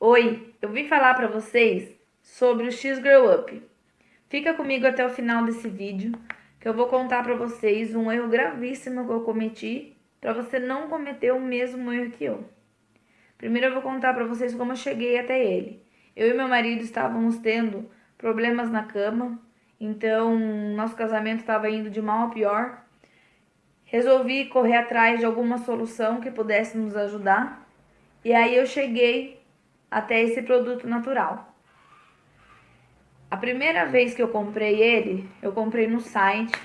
Oi, eu vim falar para vocês sobre o X-Grow Up. Fica comigo até o final desse vídeo, que eu vou contar para vocês um erro gravíssimo que eu cometi, para você não cometer o mesmo erro que eu. Primeiro eu vou contar para vocês como eu cheguei até ele. Eu e meu marido estávamos tendo problemas na cama, então nosso casamento estava indo de mal a pior. Resolvi correr atrás de alguma solução que pudesse nos ajudar. E aí eu cheguei até esse produto natural. A primeira vez que eu comprei ele, eu comprei no site,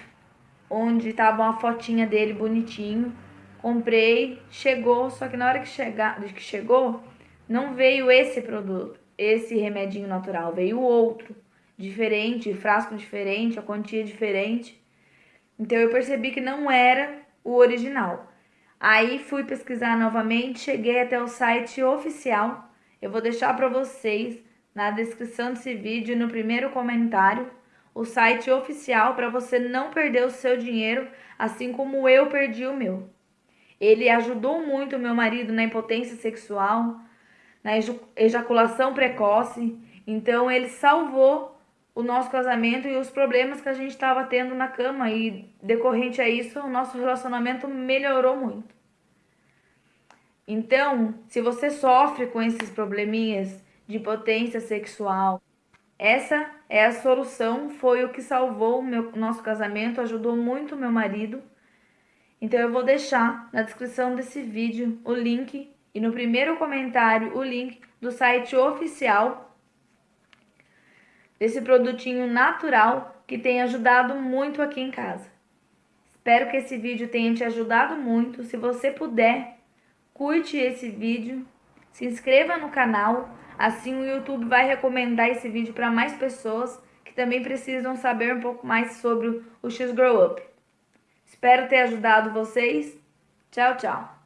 onde estava uma fotinha dele bonitinho. Comprei, chegou, só que na hora que, chegar, que chegou, não veio esse produto, esse remedinho natural, veio outro, diferente, frasco diferente, a quantia diferente. Então eu percebi que não era o original. Aí fui pesquisar novamente, cheguei até o site oficial. Eu vou deixar para vocês na descrição desse vídeo, no primeiro comentário, o site oficial para você não perder o seu dinheiro, assim como eu perdi o meu. Ele ajudou muito meu marido na impotência sexual, na ejaculação precoce, então ele salvou o nosso casamento e os problemas que a gente estava tendo na cama e decorrente a isso, o nosso relacionamento melhorou muito. Então, se você sofre com esses probleminhas de potência sexual, essa é a solução, foi o que salvou o meu, nosso casamento, ajudou muito meu marido. Então eu vou deixar na descrição desse vídeo o link e no primeiro comentário o link do site oficial desse produtinho natural que tem ajudado muito aqui em casa. Espero que esse vídeo tenha te ajudado muito. Se você puder, curte esse vídeo, se inscreva no canal, assim o YouTube vai recomendar esse vídeo para mais pessoas que também precisam saber um pouco mais sobre o X-Grow Up. Espero ter ajudado vocês. Tchau, tchau!